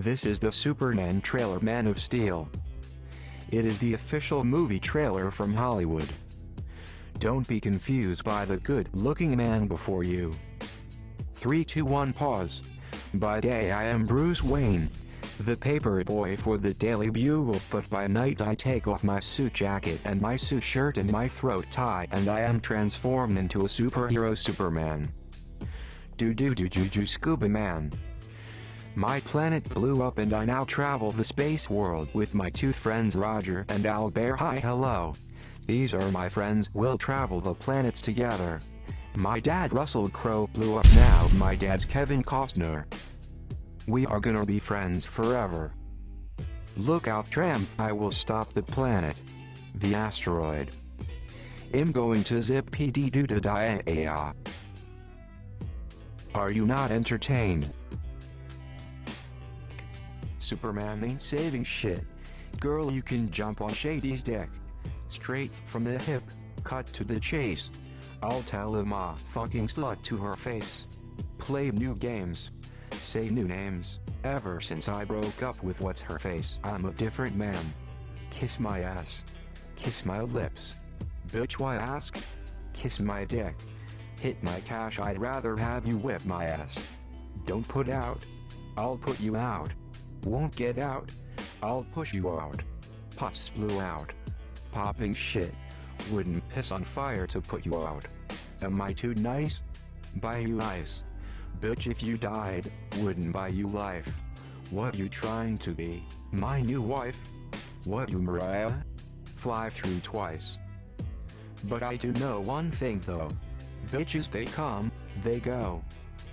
This is the Superman trailer Man of Steel. It is the official movie trailer from Hollywood. Don't be confused by the good-looking man before you. 3 2 1 Pause. By day I am Bruce Wayne, the paper boy for the Daily Bugle but by night I take off my suit jacket and my suit shirt and my throat tie and I am transformed into a superhero Superman. Do do do do do scuba man. My planet blew up and I now travel the space world with my two friends Roger and Albert hi hello. These are my friends we'll travel the planets together. My dad Russell Crowe blew up now my dad's Kevin Costner. We are gonna be friends forever. Look out tram, I will stop the planet. The asteroid. I'm going to zip PD doo da Are you not entertained? Superman ain't saving shit. Girl you can jump on Shady's dick. Straight from the hip, cut to the chase. I'll tell a fucking slut to her face. Play new games. Say new names. Ever since I broke up with what's her face, I'm a different man. Kiss my ass. Kiss my lips. Bitch why ask? Kiss my dick. Hit my cash I'd rather have you whip my ass. Don't put out. I'll put you out. Won't get out. I'll push you out. Pus flew out. Popping shit. Wouldn't piss on fire to put you out. Am I too nice? Buy you ice. Bitch if you died, wouldn't buy you life. What you trying to be, my new wife? What you Mariah? Fly through twice. But I do know one thing though. Bitches they come, they go.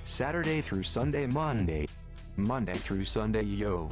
Saturday through Sunday Monday. Monday through Sunday yo.